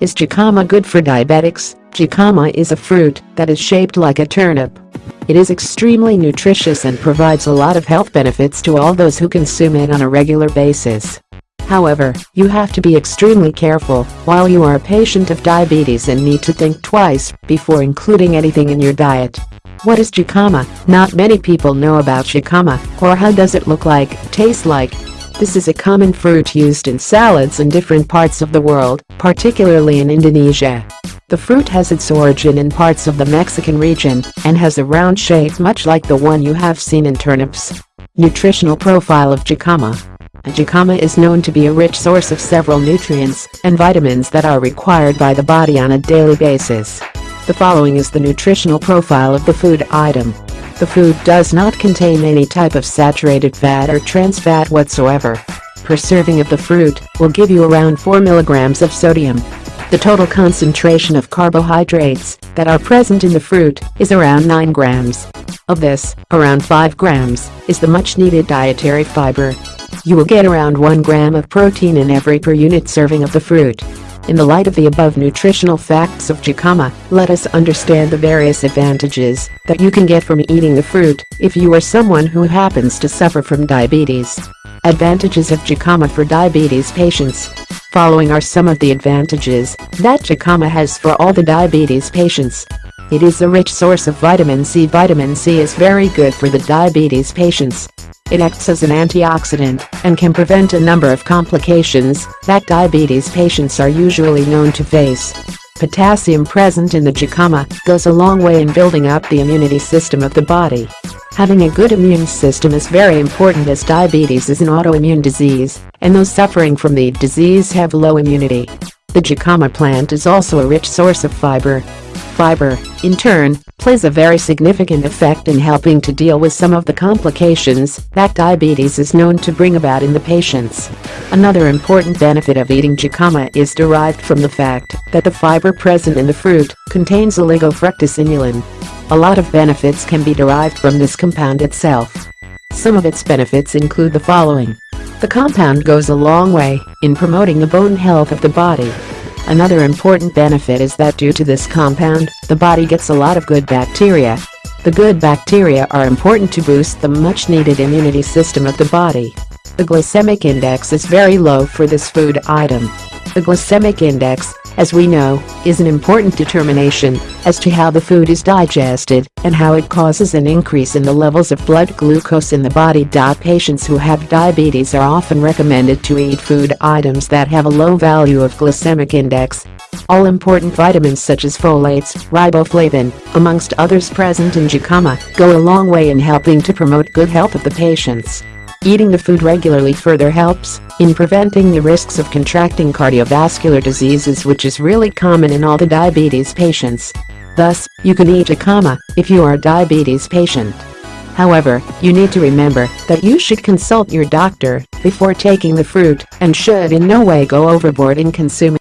Is jicama good for diabetics? Jicama is a fruit that is shaped like a turnip. It is extremely nutritious and provides a lot of health benefits to all those who consume it on a regular basis. However, you have to be extremely careful while you are a patient of diabetes and need to think twice before including anything in your diet. What is jicama? Not many people know about jicama, or how does it look like, taste like, this is a common fruit used in salads in different parts of the world, particularly in Indonesia. The fruit has its origin in parts of the Mexican region and has a round shape much like the one you have seen in turnips. Nutritional profile of jicama Jicama is known to be a rich source of several nutrients and vitamins that are required by the body on a daily basis. The following is the nutritional profile of the food item. The food does not contain any type of saturated fat or trans fat whatsoever. Per serving of the fruit will give you around 4 milligrams of sodium. The total concentration of carbohydrates that are present in the fruit is around 9 grams. Of this, around 5 grams is the much-needed dietary fiber. You will get around 1 gram of protein in every per unit serving of the fruit. In the light of the above nutritional facts of jicama, let us understand the various advantages that you can get from eating the fruit if you are someone who happens to suffer from diabetes. Advantages of jicama for diabetes patients. Following are some of the advantages that jicama has for all the diabetes patients. It is a rich source of vitamin C. Vitamin C is very good for the diabetes patients. It acts as an antioxidant and can prevent a number of complications that diabetes patients are usually known to face. Potassium present in the jicama goes a long way in building up the immunity system of the body. Having a good immune system is very important as diabetes is an autoimmune disease, and those suffering from the disease have low immunity. The jicama plant is also a rich source of fiber, Fiber, in turn, plays a very significant effect in helping to deal with some of the complications that diabetes is known to bring about in the patients. Another important benefit of eating jicama is derived from the fact that the fiber present in the fruit contains oligofructose inulin. A lot of benefits can be derived from this compound itself. Some of its benefits include the following. The compound goes a long way in promoting the bone health of the body. Another important benefit is that due to this compound, the body gets a lot of good bacteria. The good bacteria are important to boost the much-needed immunity system of the body. The glycemic index is very low for this food item. The glycemic index as we know, is an important determination as to how the food is digested and how it causes an increase in the levels of blood glucose in the body. Patients who have diabetes are often recommended to eat food items that have a low value of glycemic index. All important vitamins such as folates, riboflavin, amongst others present in jicama, go a long way in helping to promote good health of the patients. Eating the food regularly further helps in preventing the risks of contracting cardiovascular diseases which is really common in all the diabetes patients. Thus, you can eat jicama if you are a diabetes patient. However, you need to remember that you should consult your doctor before taking the fruit and should in no way go overboard in consuming